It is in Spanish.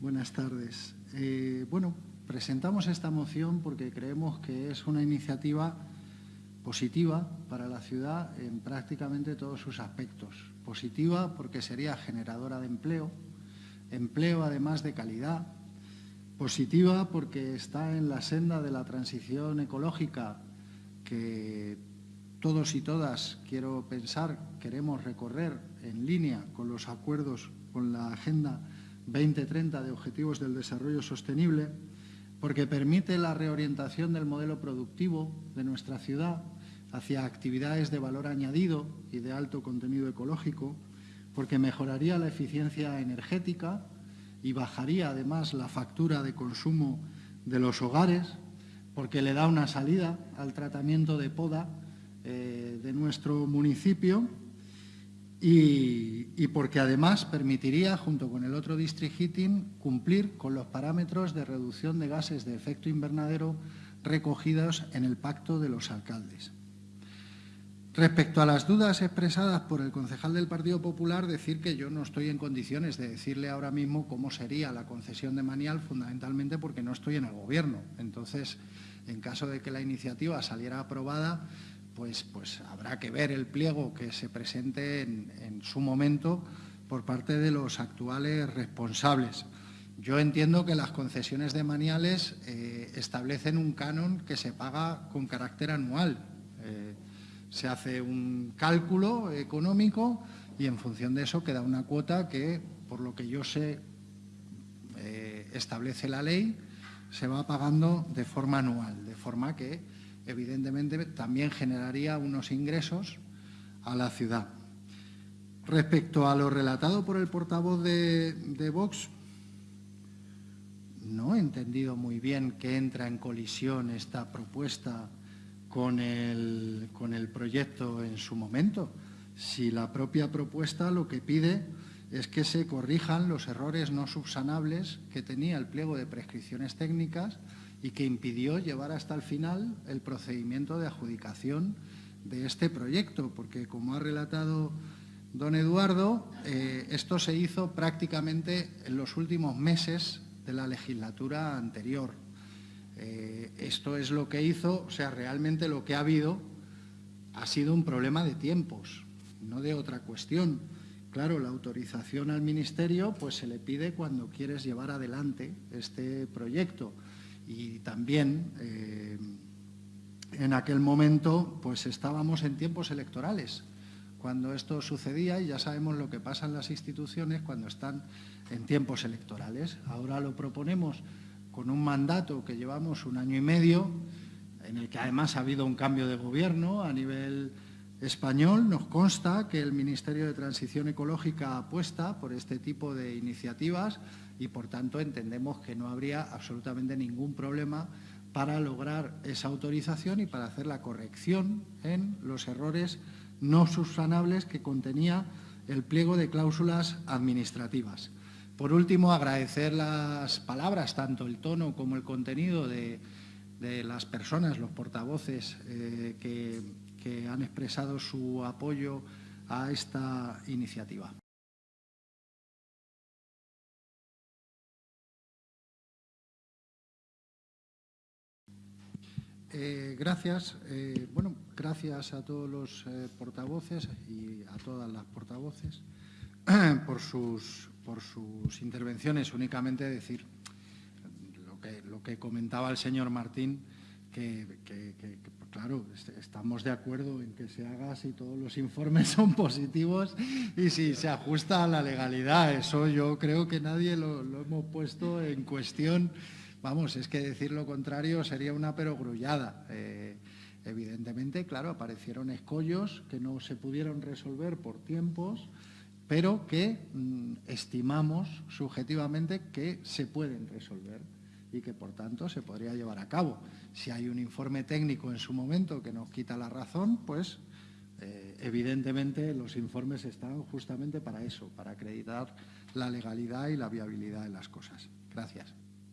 Buenas tardes. Eh, bueno, presentamos esta moción porque creemos que es una iniciativa positiva para la ciudad en prácticamente todos sus aspectos. Positiva porque sería generadora de empleo, empleo además de calidad. Positiva porque está en la senda de la transición ecológica que todos y todas, quiero pensar, queremos recorrer en línea con los acuerdos, con la Agenda 2030 de Objetivos del Desarrollo Sostenible, porque permite la reorientación del modelo productivo de nuestra ciudad hacia actividades de valor añadido y de alto contenido ecológico, porque mejoraría la eficiencia energética y bajaría además la factura de consumo de los hogares, porque le da una salida al tratamiento de poda eh, de nuestro municipio y, porque además permitiría, junto con el otro district heating, cumplir con los parámetros de reducción de gases de efecto invernadero recogidos en el Pacto de los Alcaldes. Respecto a las dudas expresadas por el concejal del Partido Popular, decir que yo no estoy en condiciones de decirle ahora mismo cómo sería la concesión de Manial, fundamentalmente porque no estoy en el Gobierno. Entonces, en caso de que la iniciativa saliera aprobada, pues, pues, habrá que ver el pliego que se presente en, su momento por parte de los actuales responsables. Yo entiendo que las concesiones de maniales eh, establecen un canon que se paga con carácter anual. Eh, se hace un cálculo económico y en función de eso queda una cuota que, por lo que yo sé, eh, establece la ley, se va pagando de forma anual, de forma que evidentemente también generaría unos ingresos a la ciudad. Respecto a lo relatado por el portavoz de, Vox, no he entendido muy bien que entra en colisión esta propuesta con el, con el proyecto en su momento. Si la propia propuesta lo que pide es que se corrijan los errores no subsanables que tenía el pliego de prescripciones técnicas y que impidió llevar hasta el final el procedimiento de adjudicación de este proyecto, porque como ha relatado don Eduardo, eh, esto se hizo prácticamente en los últimos meses de la legislatura anterior. Eh, esto es lo que hizo, o sea, realmente lo que ha habido ha sido un problema de tiempos, no de otra cuestión. Claro, la autorización al Ministerio pues se le pide cuando quieres llevar adelante este proyecto y también eh, en aquel momento pues estábamos en tiempos electorales cuando esto sucedía y ya sabemos lo que pasa en las instituciones cuando están en tiempos electorales. Ahora lo proponemos con un mandato que llevamos un año y medio, en el que además ha habido un cambio de gobierno a nivel español. Nos consta que el Ministerio de Transición Ecológica apuesta por este tipo de iniciativas y, por tanto, entendemos que no habría absolutamente ningún problema para lograr esa autorización y para hacer la corrección en los errores no subsanables que contenía el pliego de cláusulas administrativas. Por último, agradecer las palabras, tanto el tono como el contenido de, las personas, los portavoces eh, que, que han expresado su apoyo a esta iniciativa. Eh, gracias. Eh, bueno, gracias a todos los eh, portavoces y a todas las portavoces por sus, por sus intervenciones. Únicamente decir lo que, lo que comentaba el señor Martín, que, claro, estamos de acuerdo en que se haga si todos los informes son positivos y si se ajusta a la legalidad. Eso yo creo que nadie lo, lo hemos puesto en cuestión Vamos, es que decir lo contrario sería una perogrullada. Eh, evidentemente, claro, aparecieron escollos que no se pudieron resolver por tiempos, pero que mm, estimamos subjetivamente que se pueden resolver y que, por tanto, se podría llevar a cabo. Si hay un informe técnico en su momento que nos quita la razón, pues eh, evidentemente los informes están justamente para eso, para acreditar la legalidad y la viabilidad de las cosas. Gracias.